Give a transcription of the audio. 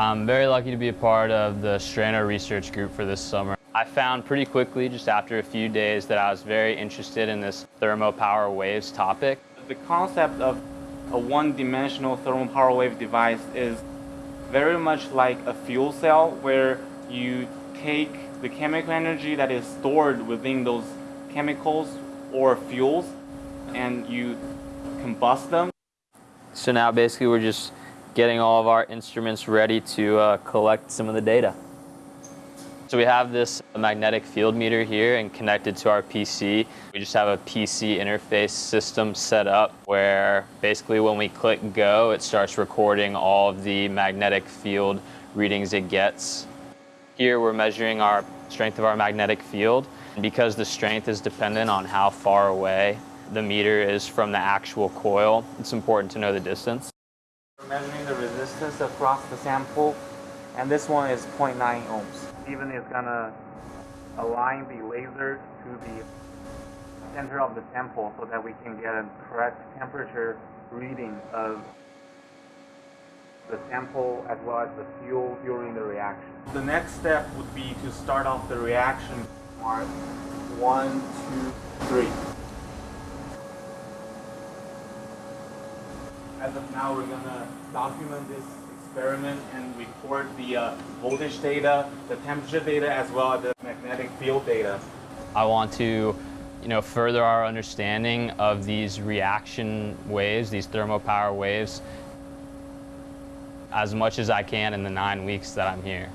I'm very lucky to be a part of the Strano research group for this summer. I found pretty quickly, just after a few days, that I was very interested in this thermopower waves topic. The concept of a one-dimensional thermopower wave device is very much like a fuel cell where you take the chemical energy that is stored within those chemicals or fuels and you combust them. So now basically we're just getting all of our instruments ready to uh, collect some of the data. So we have this magnetic field meter here and connected to our PC. We just have a PC interface system set up where basically when we click go, it starts recording all of the magnetic field readings it gets. Here we're measuring our strength of our magnetic field. Because the strength is dependent on how far away the meter is from the actual coil, it's important to know the distance. Measuring the resistance across the sample and this one is 0.9 ohms. Steven is gonna align the laser to the center of the sample so that we can get a correct temperature reading of the sample as well as the fuel during the reaction. The next step would be to start off the reaction mark one, two, three. As of now, we're gonna document this experiment and record the uh, voltage data, the temperature data, as well as the magnetic field data. I want to you know, further our understanding of these reaction waves, these thermopower waves, as much as I can in the nine weeks that I'm here.